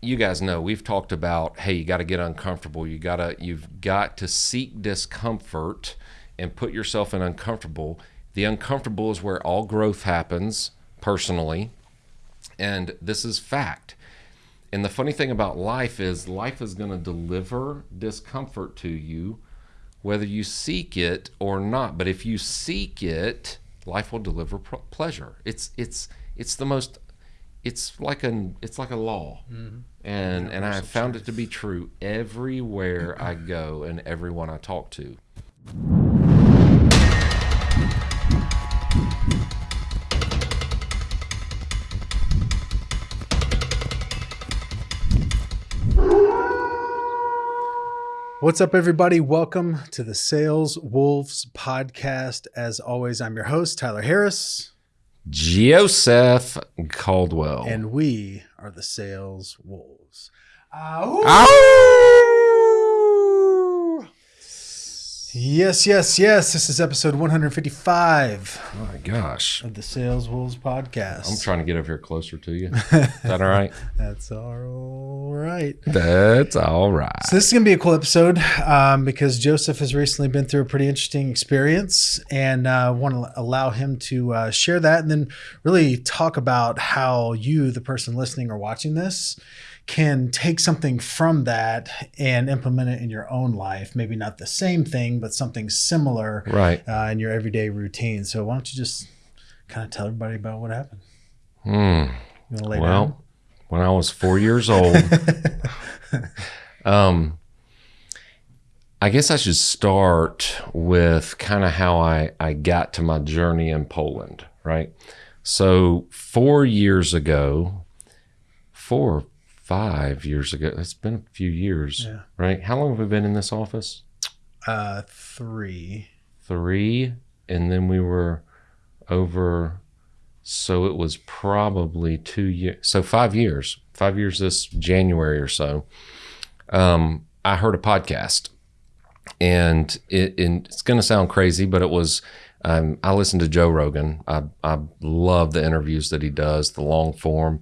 you guys know we've talked about hey you got to get uncomfortable. You got to you've got to seek discomfort and put yourself in uncomfortable. The uncomfortable is where all growth happens personally and this is fact. And the funny thing about life is life is going to deliver discomfort to you whether you seek it or not. But if you seek it life will deliver pleasure. It's it's it's the most it's like an it's like a law. Mm-hmm. And and i found truth. it to be true everywhere i go and everyone i talk to What's up, everybody? Welcome to the Sales Wolves podcast. As always, I'm your host, Tyler Harris. Joseph Caldwell. And we are the Sales Wolves. Ah, Ow. Yes, yes, yes. This is episode 155. Oh my gosh. Of the Sales Wolves podcast. I'm trying to get over here closer to you. Is that all right? That's all right. That's all right. So, this is going to be a cool episode um, because Joseph has recently been through a pretty interesting experience and uh, want to allow him to uh, share that and then really talk about how you, the person listening or watching this, can take something from that and implement it in your own life. Maybe not the same thing, but something similar right. Uh, in your everyday routine. So why don't you just kind of tell everybody about what happened? Hmm. well, down? when I was four years old, um, I guess I should start with kind of how I, I got to my journey in Poland, right? So, four years ago, four, five years ago. It's been a few years, yeah. right? How long have we been in this office? Uh, three. Three, and then we were over. So it was probably two years. So five years. Five years this January or so. Um, I heard a podcast, and it, it it's going to sound crazy, but it was. Um, I listened to Joe Rogan. I I love the interviews that he does, the long form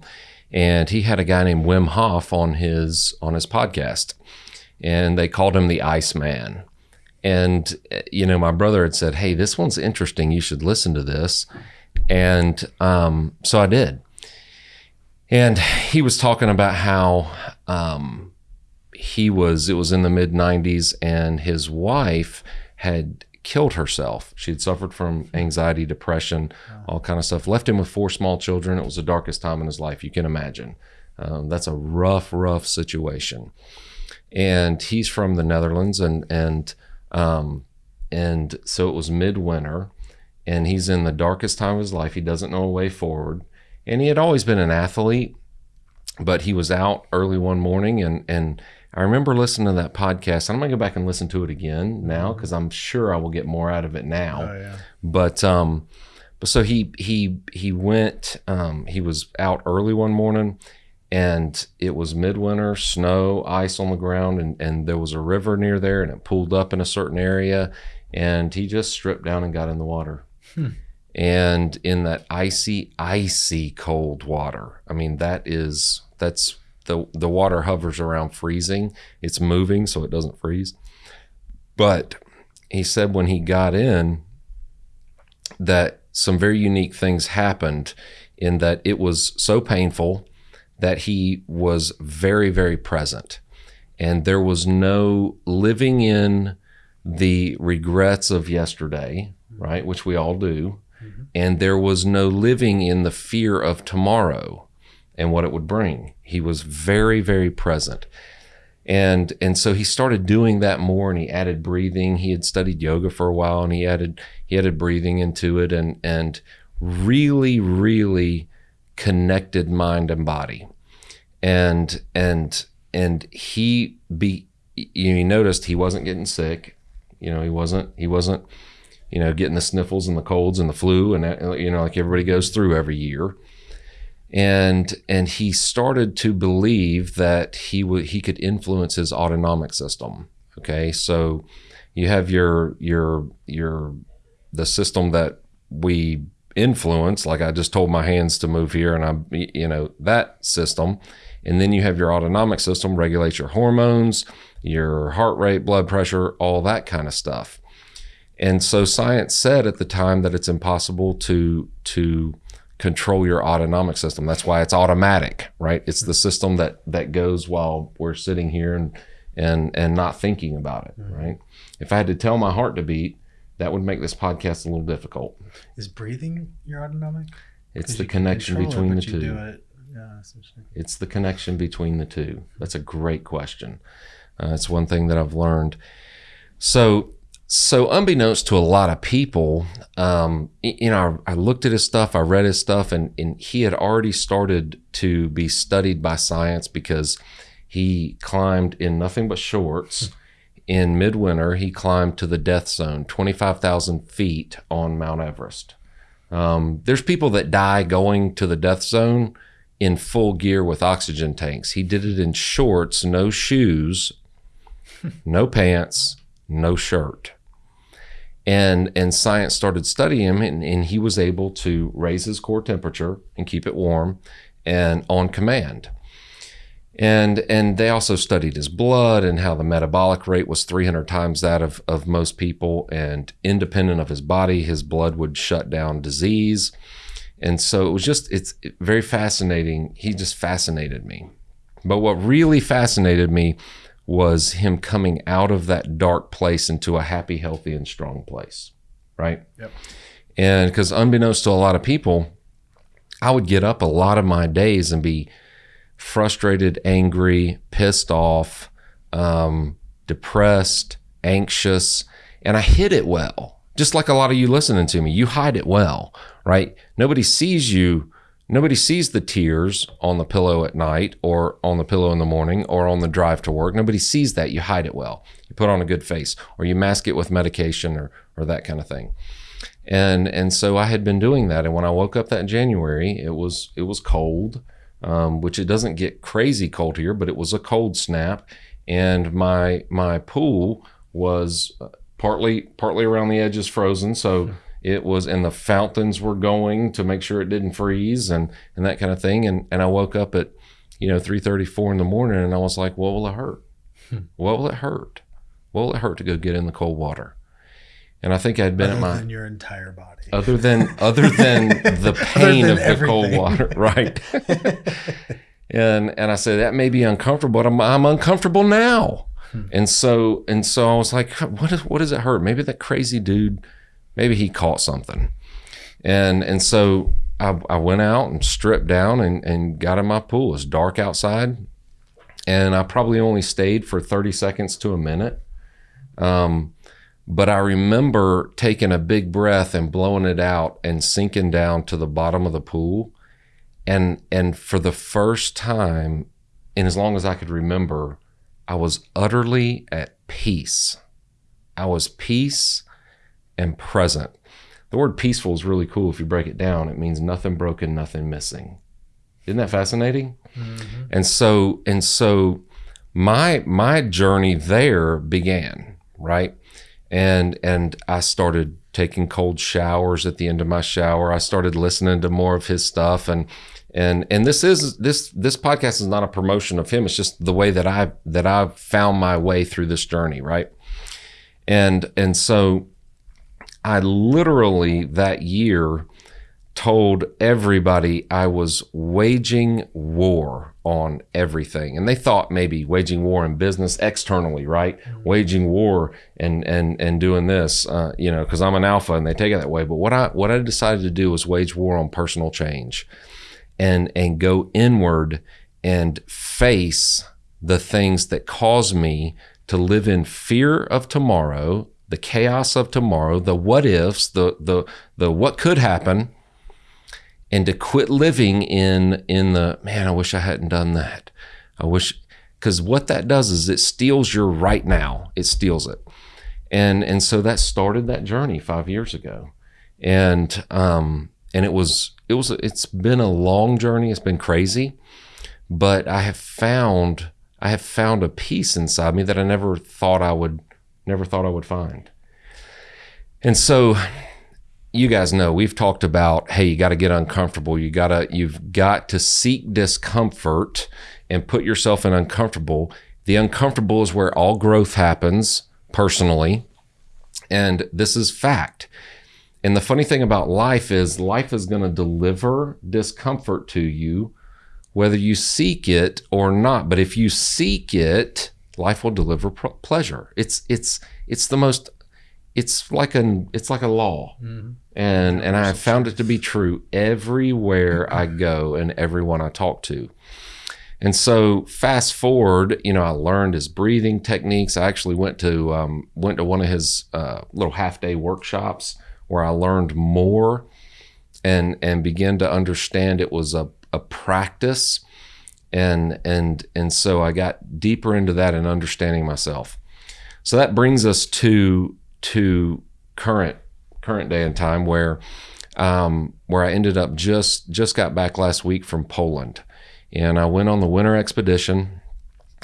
and he had a guy named Wim Hof on his on his podcast, and they called him the Iceman. And you know, my brother had said, "Hey, this one's interesting. You should listen to this." And um, so I did. And he was talking about how um, he was. It was in the mid '90s, and his wife had killed herself. She had suffered from anxiety, depression, all kind of stuff. Left him with four small children. It was the darkest time in his life. You can imagine. Um, that's a rough, rough situation. And he's from the Netherlands, and and um, and so it was midwinter, and he's in the darkest time of his life. He doesn't know a way forward, and he had always been an athlete, but he was out early one morning, and and I remember listening to that podcast. I'm gonna go back and listen to it again now because mm-hmm. I'm sure I will get more out of it now. Oh, yeah. But um, but so he he he went. Um, he was out early one morning, and it was midwinter, snow, ice on the ground, and and there was a river near there, and it pulled up in a certain area, and he just stripped down and got in the water. Hmm. And in that icy, icy cold water. I mean, that is that's the the water hovers around freezing. It's moving so it doesn't freeze. But he said when he got in that some very unique things happened in that it was so painful that he was very very present and there was no living in the regrets of yesterday, right, which we all do. Mm-hmm. And there was no living in the fear of tomorrow and what it would bring. He was very, very present. And and so he started doing that more and he added breathing. He had studied yoga for a while and he added he added breathing into it and and really, really connected mind and body. And and and he be you noticed he wasn't getting sick. You know, he wasn't he wasn't you know getting the sniffles and the colds and the flu and you know like everybody goes through every year and and he started to believe that he would he could influence his autonomic system okay so you have your your your the system that we influence, like I just told my hands to move here, and I'm, you know, that system. And then you have your autonomic system, regulates your hormones, your heart rate, blood pressure, all that kind of stuff. And so science said at the time that it's impossible to to control your autonomic system. That's why it's automatic, right? It's the system that that goes while we're sitting here and and and not thinking about it, mm-hmm. right? If I had to tell my heart to beat, that would make this podcast a little difficult. Is breathing your autonomic? It's the connection between it, the two. It. Yeah, it's the connection between the two. That's a great question. Uh, it's one thing that I've learned. So so, unbeknownst to a lot of people, um, you know, I, looked at his stuff, I read his stuff, and, and he had already started to be studied by science because he climbed in nothing but shorts. In midwinter, he climbed to the death zone, 25,000 feet on Mount Everest. Um, there's people that die going to the death zone in full gear with oxygen tanks. He did it in shorts, no shoes, no pants, no shirt and and science started studying him and, and he was able to raise his core temperature and keep it warm and on command. And and they also studied his blood and how the metabolic rate was 300 times that of, of most people. And independent of his body his blood would shut down disease. And so it was just it's very fascinating. He just fascinated me. But what really fascinated me was him coming out of that dark place into a happy, healthy, and strong place. Right. Yep. And because unbeknownst to a lot of people, I would get up a lot of my days and be frustrated, angry, pissed off, um, depressed, anxious, and I hid it well. Just like a lot of you listening to me, you hide it well, right? Nobody sees you Nobody sees the tears on the pillow at night or on the pillow in the morning or on the drive to work. Nobody sees that. You hide it well. You put on a good face or you mask it with medication or, or that kind of thing. And and so I had been doing that. And when I woke up that January, it was it was cold, um, which it doesn't get crazy cold here, but it was a cold snap. And my my pool was uh, partly partly around the edges frozen. So it was and the fountains were going to make sure it didn't freeze and and that kind of thing. And and I woke up at you know 3:34 in the morning and I was like what will it hurt? Hmm. what will it hurt? What will it hurt to go get in the cold water? And I think I'd been other at my than your entire body. Other than other than the pain than of everything. the cold water right. And and I said that may be uncomfortable but I'm, I'm uncomfortable now. Hmm. and so and so I was like what is, what does it hurt? Maybe that crazy dude maybe he caught something. And and so I, I went out and stripped down and, and got in my pool. It was dark outside. And I probably only stayed for 30 seconds to a minute. Um, but I remember taking a big breath and blowing it out and sinking down to the bottom of the pool. And and for the first time, and as long as I could remember, I was utterly at peace. I was peace and present. The word peaceful is really cool if you break it down. It means nothing broken, nothing missing. Isn't that fascinating? Mm-hmm. And so and so my my journey there began, right? And and I started taking cold showers at the end of my shower. I started listening to more of his stuff and and and this is this this podcast is not a promotion of him. It's just the way that I that I've found my way through this journey, right? And and so I literally that year told everybody I was waging war on everything. And they thought maybe waging war in business externally, right? Mm-hmm. Waging war and and and doing this, uh, you know, because I'm an alpha and they take it that way. But what I what I decided to do was wage war on personal change and and go inward and face the things that cause me to live in fear of tomorrow the chaos of tomorrow, the what ifs, the the the what could happen, and to quit living in in the man, I wish I hadn't done that. I wish because what that does is it steals your right now. It steals it. And and so that started that journey five years ago. And um and it was it was it's been a long journey. It's been crazy. But I have found I have found a peace inside me that I never thought I would never thought I would find. And so you guys know we've talked about hey you got to get uncomfortable. You got to you've got to seek discomfort and put yourself in uncomfortable. The uncomfortable is where all growth happens personally and this is fact. And the funny thing about life is life is going to deliver discomfort to you whether you seek it or not. But if you seek it life will deliver pr- pleasure it's it's it's the most it's like an it's like a law Mhm. and and I found it to be true everywhere I go and everyone I talk to. And so fast forward, you know, I learned his breathing techniques. I actually went to um, went to one of his uh, little half day workshops where I learned more and and began to understand it was a, a practice and and and so I got deeper into that and understanding myself. So that brings us to to current current day and time where um, where I ended up just just got back last week from Poland, and I went on the winter expedition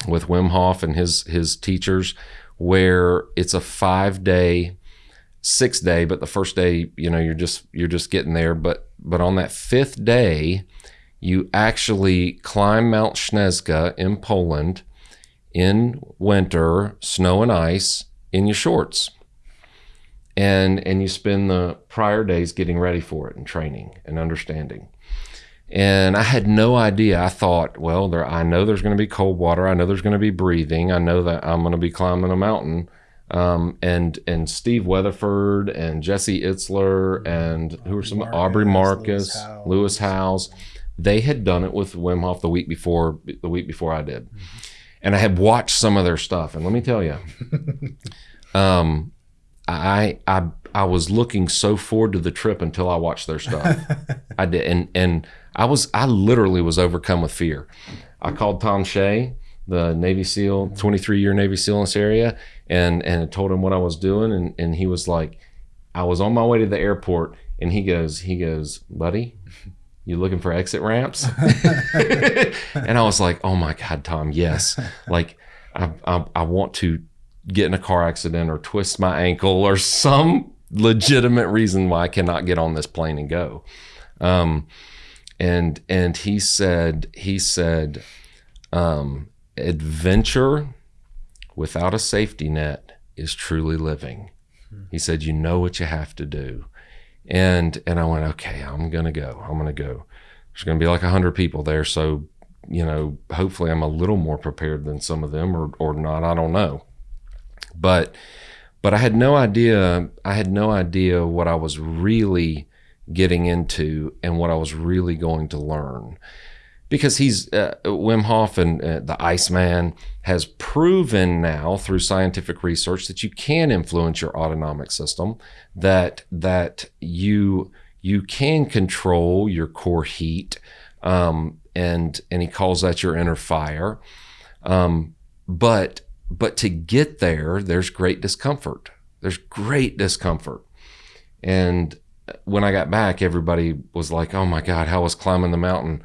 with Wim Hof and his his teachers, where it's a five day, six day, but the first day you know you're just you're just getting there, but but on that fifth day, you actually climb Mount Śnieżka in Poland in winter, snow and ice in your shorts. And and you spend the prior days getting ready for it and training and understanding. And i had no idea. I thought well there i know there's going to be cold water. I know there's going to be breathing. I know that i'm going to be climbing a mountain. Um, and and steve weatherford and jesse itzler and who are some Marcus, aubrey marcus Lewis Howes. lewis howes they had done it with wim hof the week before the week before i did and i had watched some of their stuff and let me tell you um, I I I was looking so forward to the trip until I watched their stuff. I did, and and I was I literally was overcome with fear. I called Tom Shea, the Navy SEAL, 23 year Navy SEAL in this area, and and I told him what I was doing, and and he was like, I was on my way to the airport, and he goes he goes, buddy. You looking for exit ramps? and I was like, "Oh my God, Tom, yes!" Like, I, I, I want to get in a car accident or twist my ankle or some legitimate reason why I cannot get on this plane and go. Um, and and he said he said um, adventure without a safety net is truly living. He said you know what you have to do. And and I went okay, I'm going to go. I'm going to go. There's going to be like 100 people there so you know, hopefully I'm a little more prepared than some of them or or not, I don't know but but I had no idea I had no idea what I was really getting into and what I was really going to learn because he's uh, Wim Hof and uh, the Iceman has proven now through scientific research that you can influence your autonomic system that that you you can control your core heat um, and and he calls that your inner fire. Um, but but to get there there's great discomfort. There's great discomfort. And when i got back everybody was like oh my god how was climbing the mountain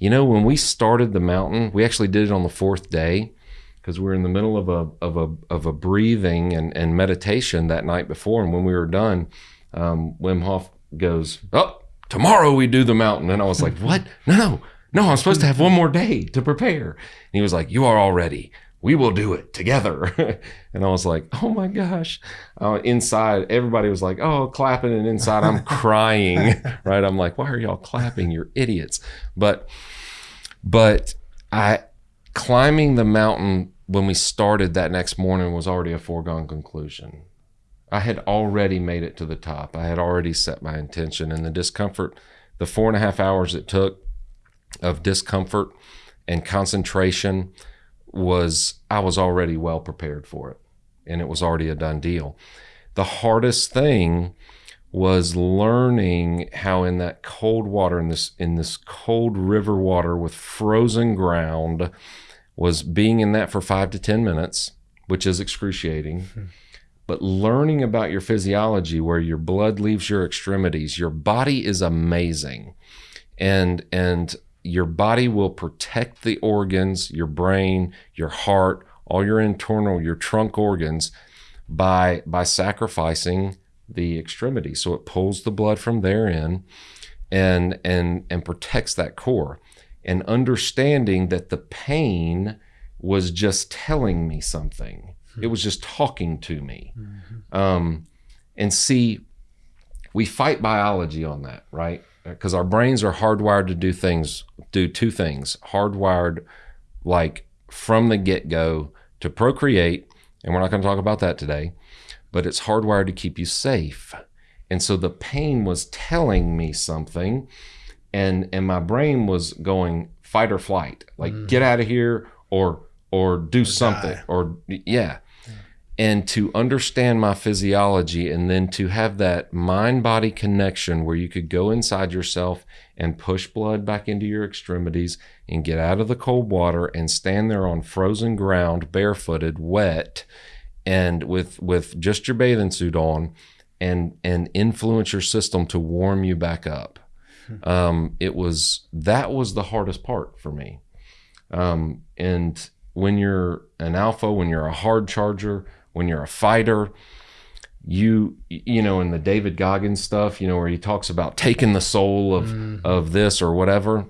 you know when we started the mountain we actually did it on the fourth day because we were in the middle of a of a of a breathing and, and meditation that night before and when we were done um, wim hof goes oh tomorrow we do the mountain and i was like what no no no i'm supposed to have one more day to prepare and he was like you are all ready we will do it together. and I was like, oh my gosh. Uh, inside, everybody was like, oh, clapping. And inside, I'm crying, right? I'm like, why are y'all clapping? You're idiots. But, but I, climbing the mountain when we started that next morning was already a foregone conclusion. I had already made it to the top. I had already set my intention, and the discomfort, the four and a half hours it took of discomfort and concentration was I was already well prepared for it and it was already a done deal. The hardest thing was learning how in that cold water in this in this cold river water with frozen ground was being in that for 5 to 10 minutes, which is excruciating. Hmm. But learning about your physiology where your blood leaves your extremities, your body is amazing. And and your body will protect the organs, your brain, your heart, all your internal, your trunk organs by by sacrificing the extremity. So it pulls the blood from there in and and and protects that core. And understanding that the pain was just telling me something. It was just talking to me. Um, and see, we fight biology on that, right? Because our brains are hardwired to do things, do two things. Hardwired, like from the get go, to procreate, and we're not going to talk about that today, but it's hardwired to keep you safe. And so the pain was telling me something, and and my brain was going fight or flight, like mm. get out of here or or do something die. or yeah. And to understand my physiology and then to have that mind body connection where you could go inside yourself and push blood back into your extremities and get out of the cold water and stand there on frozen ground, barefooted, wet, and with with just your bathing suit on and and influence your system to warm you back up. Um, it was that was the hardest part for me. Um, and when you're an alpha, when you're a hard charger, when you're a fighter, you you know in the David Goggins stuff, you know where he talks about taking the soul of of this or whatever,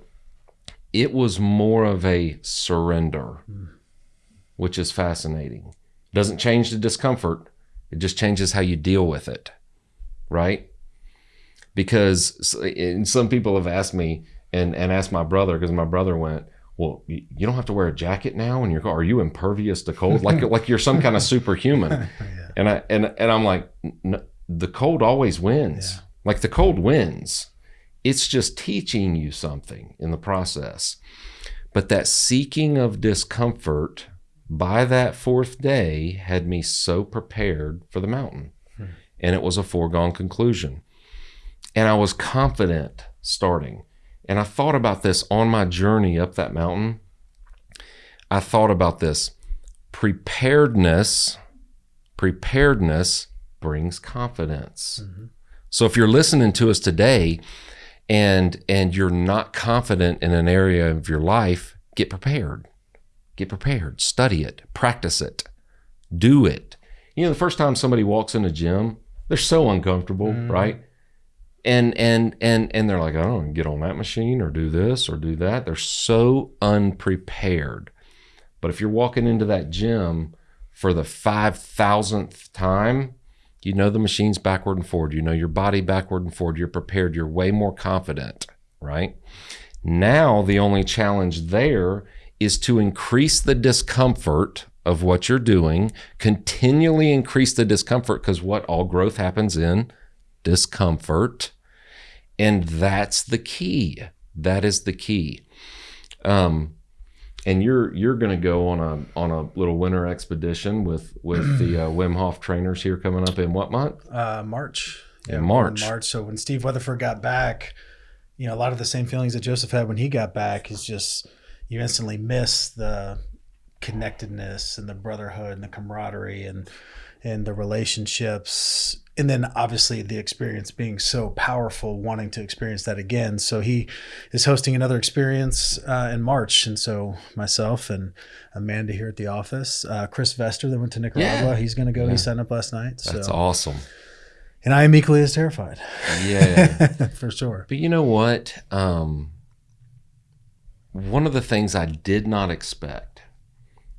it was more of a surrender, which is fascinating. Doesn't change the discomfort, it just changes how you deal with it, right? Because and some people have asked me and and asked my brother because my brother went, well, you don't have to wear a jacket now, and you're are you impervious to cold? Like like you're some kind of superhuman. And I and and I'm like, "N- the cold always wins. Yeah. Like the cold wins. It's just teaching you something in the process. But that seeking of discomfort by that fourth day had me so prepared for the mountain. Hmm. And it was a foregone conclusion. And I was confident starting. And I thought about this on my journey up that mountain. I thought about this preparedness preparedness brings confidence. Mm-hmm. So if you're listening to us today and and you're not confident in an area of your life, get prepared. Get prepared. Study it. Practice it. Do it. You know, the first time somebody walks in a gym, they're so uncomfortable, mm-hmm. right? And and and and they're like, I don't get on that machine or do this or do that. They're so unprepared. But if you're walking into that gym for the five thousandth time, you know the machine's backward and forward. You know your body backward and forward. You're prepared. You're way more confident, right? Now, the only challenge there is to increase the discomfort of what you're doing, continually increase the discomfort because what all growth happens in discomfort. And that's the key. That is the key. Um, and you're you're going to go on a on a little winter expedition with with the uh, Wim Hof trainers here coming up in what month? Uh, March. In we're March. March. So when Steve Weatherford got back, you know, a lot of the same feelings that Joseph had when he got back is just you instantly miss the connectedness and the brotherhood and the camaraderie and and the relationships and then obviously the experience being so powerful wanting to experience that again so he is hosting another experience uh, in march and so myself and amanda here at the office uh, chris vester that went to nicaragua Yeah. he's going to go Yeah. he signed up last night so That's awesome. and I am equally as terrified. Yeah. for sure. But you know what? Um, one of the things I did not expect,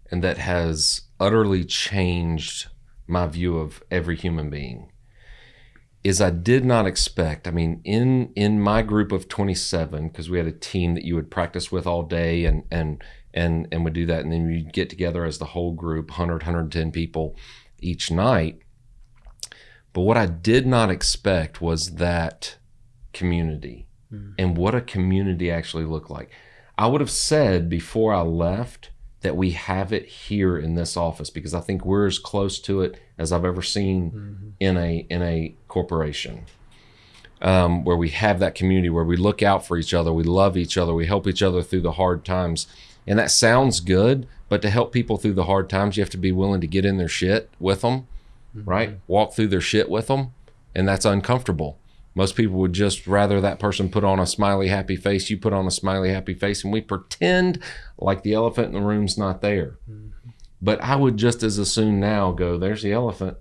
and that has utterly changed my view of every human being, is I did not expect. I mean, in in my group of twenty seven, because we had a team that you would practice with all day, and and and and would do that, and then you'd get together as the whole group, 100, 110 people each night. But what I did not expect was that community hmm. and what a community actually looked like. I would have said before I left that we have it here in this office because I think we're as close to it as I've ever seen in a in a corporation. Um, where we have that community where we look out for each other, we love each other, we help each other through the hard times. And that sounds good, but to help people through the hard times, you have to be willing to get in their shit with them, right? Walk through their shit with them, and that's uncomfortable. Most people would just rather that person put on a smiley, happy face. You put on a smiley, happy face, and we pretend like the elephant in the room's not there. Mm-hmm. But I would just as as soon now go, there's the elephant.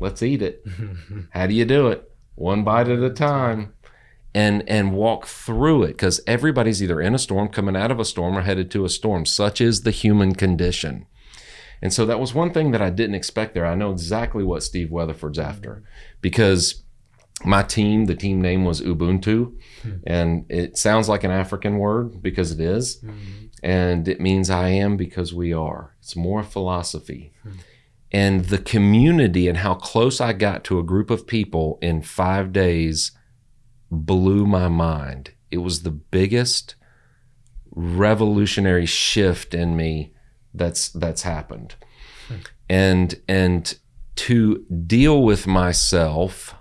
let's eat it. How do you do it? One bite at a time. And, and walk through it because everybody's either in a storm, coming out of a storm, or headed to a storm. Such is the human condition. And so that was one thing that I didn't expect there. I know exactly what Steve Weatherford's after mm-hmm. because my team, the team name was Ubuntu, hmm. and it sounds like an African word because it is, hmm. and it means I am because we are. It's more philosophy. Hmm. And the community and how close I got to a group of people in five days blew my mind. It was the biggest revolutionary shift in me that's that's happened. And and to deal with myself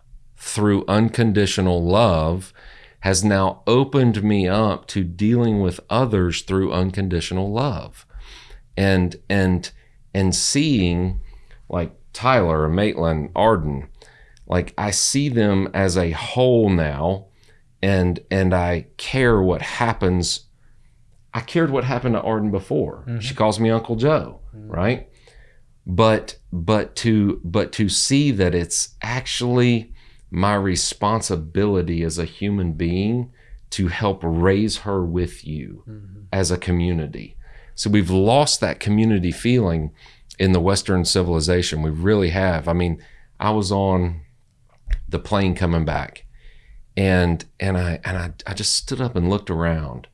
through unconditional love has now opened me up to dealing with others through unconditional love. And and and seeing like Tyler, Maitland, Arden, like I see them as a whole now and and I care what happens. I cared what happened to Arden before. She mm-hmm. calls me Uncle Joe, mm-hmm. right? But but to but to see that it's actually my responsibility as a human being to help raise her with you mm-hmm. as a community. So we've lost that community feeling in the Western civilization. We really have. I mean, I was on the plane coming back and and I and I, I just stood up and looked around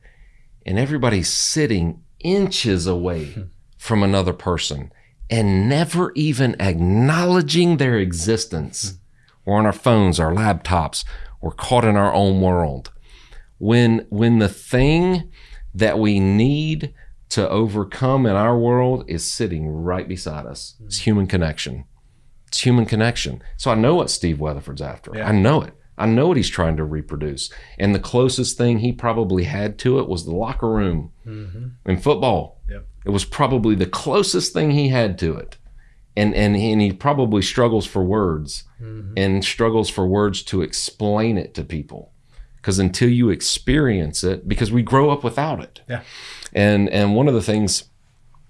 and everybody's sitting inches away hmm. from another person and never even acknowledging their existence. Hmm. We're on our phones, our laptops, we're caught in our own world. When when the thing that we need to overcome in our world is sitting right beside us. It's mm-hmm. human connection. It's human connection. So I know what Steve Weatherford's after. Yeah. I know it. I know what he's trying to reproduce. And the closest thing he probably had to it was the locker room mm-hmm. in football. Yep. It was probably the closest thing he had to it. And and he, and he probably struggles for words mm-hmm. and struggles for words to explain it to people. Because until you experience it, because we grow up without it. Yeah. And and one of the things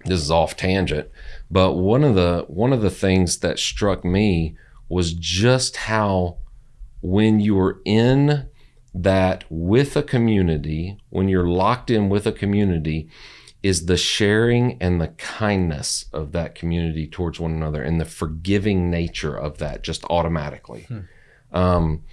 this is off tangent, but one of the one of the things that struck me was just how when you're in that with a community, when you're locked in with a community, is the sharing and the kindness of that community towards one another and the forgiving nature of that just automatically. Um,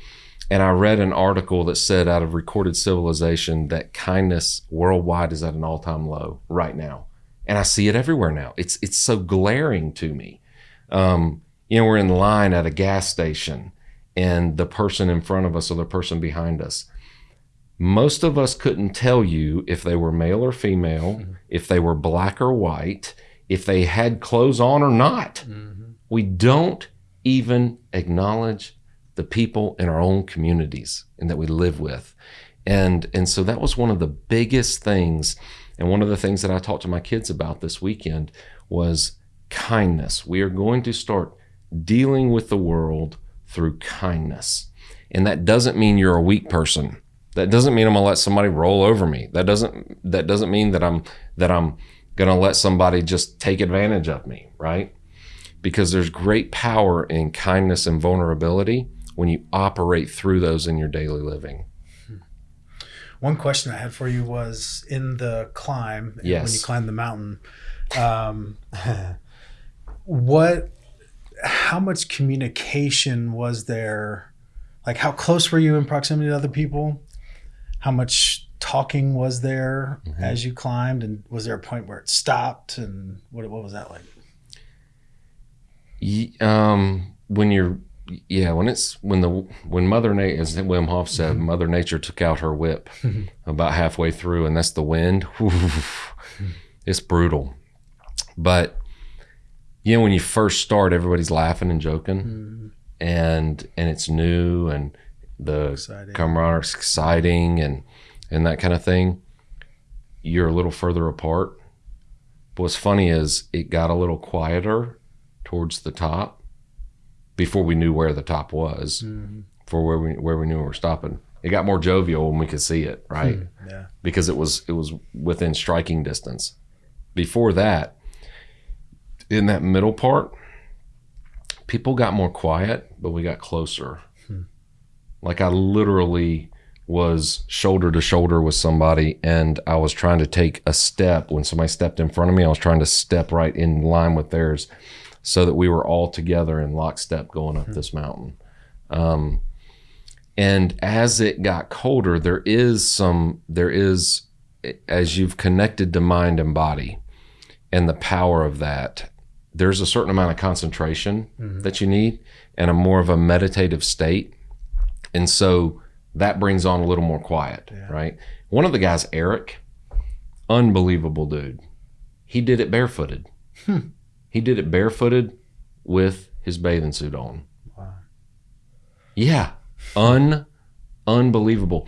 and I read an article that said out of recorded civilization that kindness worldwide is at an all-time low right now. And I see it everywhere now. It's it's so glaring to me. Um, you know, we're in line at a gas station and the person in front of us or the person behind us. Most of us couldn't tell you if they were male or female, mm-hmm. if they were black or white, if they had clothes on or not. Mm-hmm. We don't even acknowledge the people in our own communities and that we live with. And and so that was one of the biggest things and one of the things that I talked to my kids about this weekend was kindness. We are going to start dealing with the world through kindness. And that doesn't mean you're a weak person. That doesn't mean I'm to let somebody roll over me. That doesn't that doesn't mean that I'm that I'm going to let somebody just take advantage of me, right? Because there's great power in kindness and vulnerability when you operate through those in your daily living. One question I had for you was in the climb, and when you climbed the mountain, um, what, how much communication was there? Like, how close were you in proximity to other people? How much talking was there Mm-hmm. as you climbed? And was there a point where it stopped? And what, what was that like? Um, when you're yeah when it's when the when mother nature as wim hof said mother nature took out her whip about halfway through and that's the wind it's brutal but you know when you first start everybody's laughing and joking and and it's new and the Exciting. camaraderie exciting and and that kind of thing you're a little further apart but what's funny is it got a little quieter towards the top before we knew where the top was mm-hmm. for where we where we knew we were stopping it got more jovial when we could see it hmm, right Yeah. because it was it was within striking distance before that in that middle part people got more quiet, but we got closer. Like I literally was shoulder to shoulder with somebody and I was trying to take a step. When somebody stepped in front of me I was trying to step right in line with theirs so that we were all together in lockstep going up this mountain. Um, and as it got colder there is some there is as you've connected to mind and body and the power of that there's a certain amount of concentration that you need and a more of a meditative state and so that brings on a little more quiet, right? One of the guys, Eric, unbelievable dude. He did it barefooted. Hmm. He did it barefooted with his bathing suit on. Wow. Yeah, un unbelievable.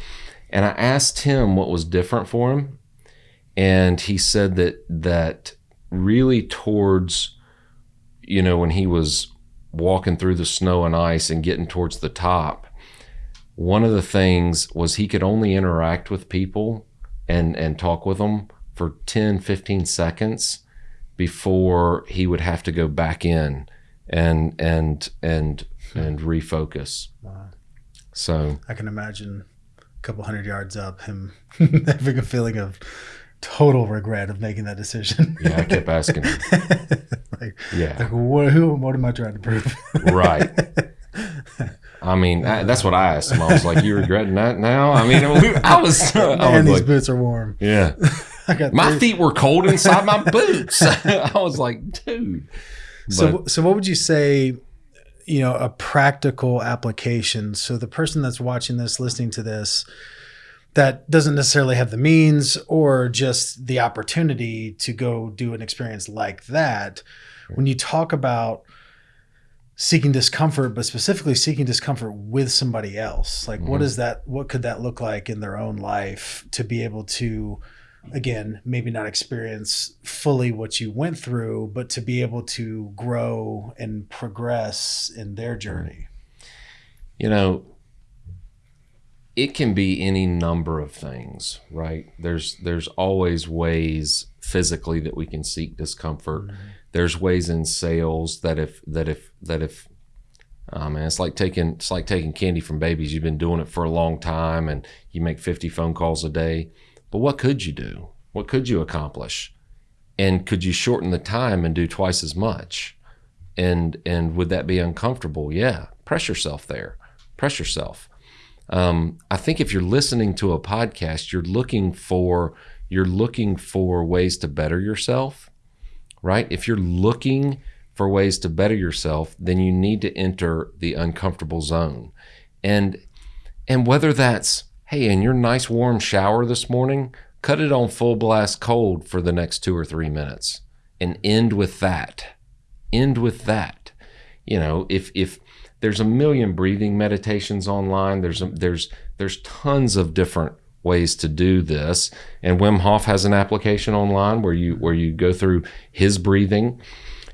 And I asked him what was different for him, and he said that that really towards you know when he was walking through the snow and ice and getting towards the top one of the things was he could only interact with people and and talk with them for 10 15 seconds before he would have to go back in and and and and refocus Wow. so I can imagine a couple hundred yards up, him having a feeling of total regret of making that decision. yeah i kept asking him like, yeah like what, who, what am I trying to prove? right i mean I, that's what i asked him i was like you regretting that now i mean we- i was i Man, was these like boots are warm. yeah I got my feet were cold inside my boots i was like dude So, so what would you say? You know, a practical application. So the person that's watching this, listening to this, that doesn't necessarily have the means or just the opportunity to go do an experience like that. When you talk about seeking discomfort, but specifically seeking discomfort with somebody else, like what Mhm. is that? What could that look like in their own life to be able to? again, maybe not experience fully what you went through, but to be able to grow and progress in their journey. you know it can be any number of things right there's there's always ways physically that we can seek discomfort there's ways in sales that if that if that if man it's like taking it's like taking candy from babies. You've been doing it for a long time and you make 50 phone calls a day. But what could you do? What could you accomplish? And could you shorten the time and do twice as much? And and would that be uncomfortable? Yeah. Press yourself there. Press yourself. Um, i think if you're listening to a podcast you're looking for you're looking for ways to better yourself right? If you're looking for ways to better yourself then you need to enter the uncomfortable zone. And and whether that's hey in your nice warm shower this morning cut it on full blast cold for the next two or three minutes and end with that. End with that. You know if if there's a million breathing meditations online there's a, there's there's tons of different ways to do this. And Wim Hof has an application online where you where you go through his breathing.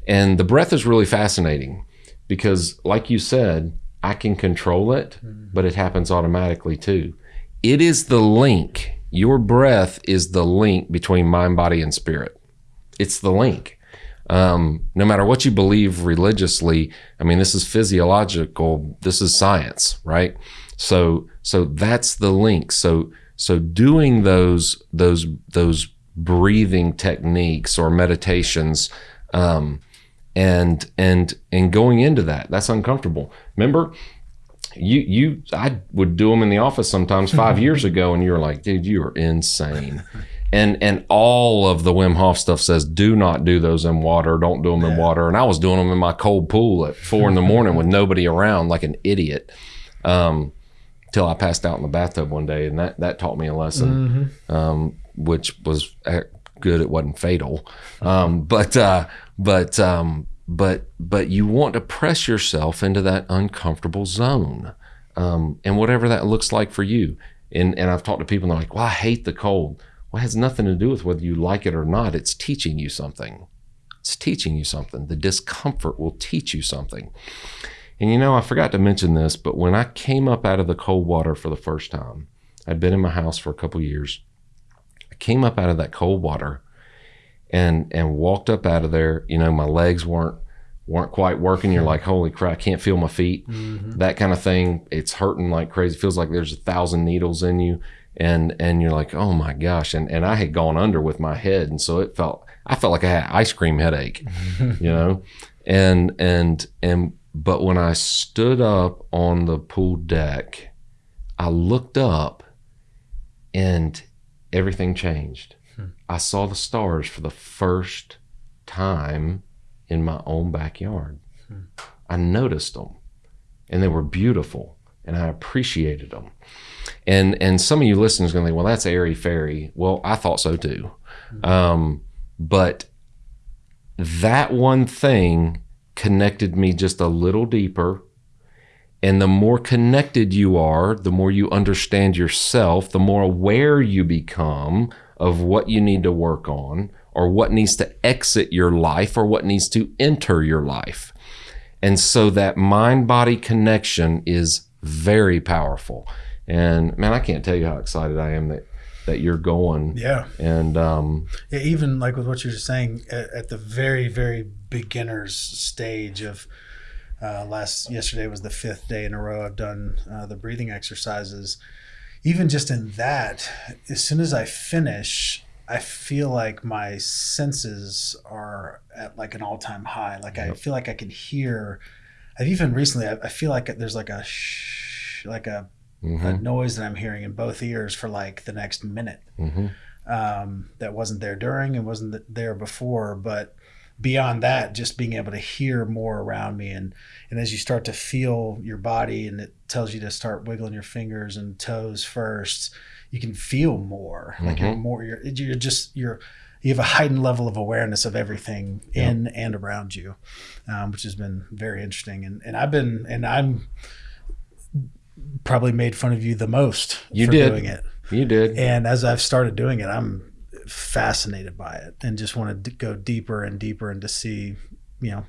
And the breath is really fascinating because like you said I can control it but it happens automatically too. It is the link. Your breath is the link between mind body and spirit. It's the link. Um, no matter what you believe religiously i mean this is physiological this is science right? So so that's the link. So so doing those those those breathing techniques or meditations um, and and and going into that that's uncomfortable remember you you I would do them in the office sometimes five years ago, and you're like, dude, you are insane. And and all of the Wim Hof stuff says do not do those in water, don't do them in water. And I was doing them in my cold pool at four in the morning with nobody around, like an idiot, um, till I passed out in the bathtub one day, and that that taught me a lesson, um, which was uh, good. It wasn't fatal, um, but uh, but um, but but you want to press yourself into that uncomfortable zone um, and whatever that looks like for you. And and i've talked to people and they're like well i hate the cold. Well it has nothing to do with whether you like it or not. It's teaching you something. It's teaching you something. The discomfort will teach you something and you know i forgot to mention this but when i came up out of the cold water for the first time i'd been in my house for a couple years i came up out of that cold water and and walked up out of there you know my legs weren't weren't quite working. You're like, holy crap, I can't feel my feet. Mm-hmm. That kind of thing. It's hurting like crazy. feels like there's a thousand needles in you. And and you're like, oh my gosh. And and I had gone under with my head. And so it felt I felt like I had ice cream headache, you know? And and and but when I stood up on the pool deck, I looked up and everything changed. Hmm. I saw the stars for the first time in my own backyard. Hmm. I noticed them and they were beautiful and I appreciated them. And and some of you listeners are going to think, well, that's airy fairy. Well, I thought so too. Hmm. Um, but that one thing connected me just a little deeper. And the more connected you are, the more you understand yourself, the more aware you become of what you need to work on or what needs to exit your life or what needs to enter your life. And so that mind body connection is very powerful. And man, I can't tell you how excited I am that that you're going. Yeah. And um, Yeah, even like with what you're saying at, at the very, very beginner's stage of uh, last yesterday was the fifth day in a row I've done uh, the breathing exercises. Even just in that, as soon as I finish, I feel like my senses are at like an all time high. Like I feel like I can hear. I've even recently, I, I feel like there's like a shh, like a, a mhm, noise that I'm hearing in both ears for like the next minute mhm. um, that wasn't there during and wasn't there before. But beyond that, just being able to hear more around me, and and as you start to feel your body, and it tells you to start wiggling your fingers and toes first, you can feel more. Like you're more. You're you're just you're. You have a heightened level of awareness of everything in and around you, um, which has been very interesting. And and I've been and I'm probably made fun of you the most You for did. doing it. You did. And as I've started doing it, I'm fascinated by it and just want to go deeper and deeper and to see, you know,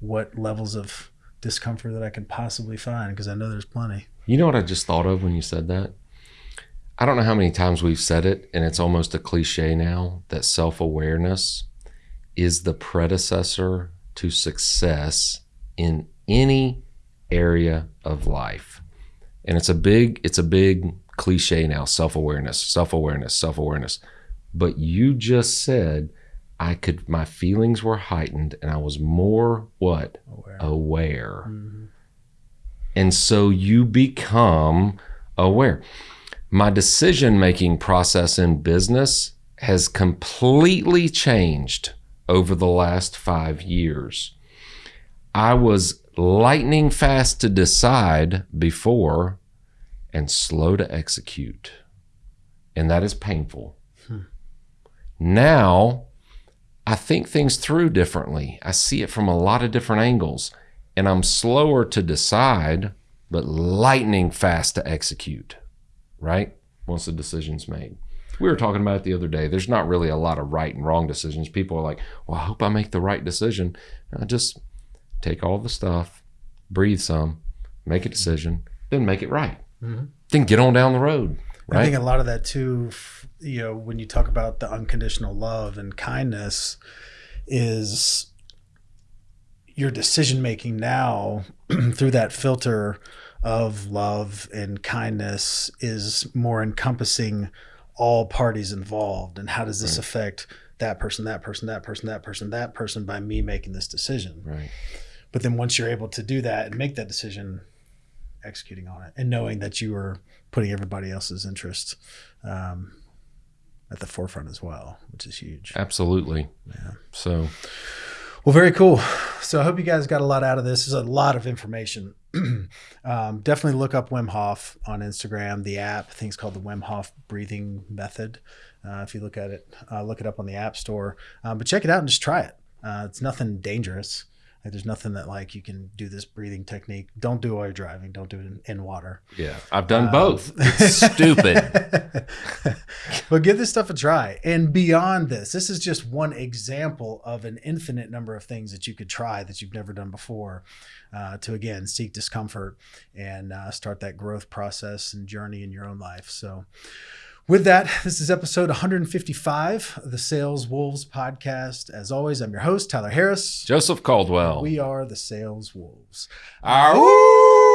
what levels of discomfort that I can possibly find because I know there's plenty. You know what I just thought of when you said that? I don't know how many times we've said it, and it's almost a cliche now that self awareness is the predecessor to success in any area of life. And it's a big, it's a big cliche now, self-awareness, self-awareness, self-awareness. But you just said I could my feelings were heightened and I was more what? Aware. Aware. Mhm. And so you become aware. My decision making process in business has completely changed over the last five years. I was lightning fast to decide before and slow to execute. And that is painful. Now, I think things through differently. I see it from a lot of different angles, and I'm slower to decide, but lightning fast to execute, right? Once the decision's made. We were talking about it the other day. There's not really a lot of right and wrong decisions. People are like, well, I hope I make the right decision. I just take all the stuff, breathe some, make a decision, then make it right. Mhm. Then get on down the road, Right? I think a lot of that too, you know, when you talk about the unconditional love and kindness, is your decision making now through that filter of love and kindness is more encompassing all parties involved. And how does this Right. affect that person, that person, that person, that person, that person by me making this decision? right. But then once you're able to do that and make that decision, executing on it and knowing that you are putting everybody else's interest um, at the forefront as well, which is huge. Absolutely. Yeah. So, Well, very cool. So I hope you guys got a lot out of this. There's a lot of information. um, definitely look up Wim Hof on Instagram. The app, I think it's called the Wim Hof Breathing Method. Uh, if you look at it, uh, look it up on the App Store. Um, but check it out and just try it. Uh, it's nothing dangerous. Like there's nothing that like you can do this breathing technique. Don't do it while you're driving. Don't do it in, in water. yeah, I've done Um, both. It's stupid. but give this stuff a try. And beyond this, this is just one example of an infinite number of things that you could try that you've never done before uh, to, again, seek discomfort and uh, start that growth process and journey in your own life. So, With that, this is episode 155 of the Sales Wolves podcast. As always, I'm your host, Tyler Harris. Joseph Caldwell. We are the Sales Wolves. Ow!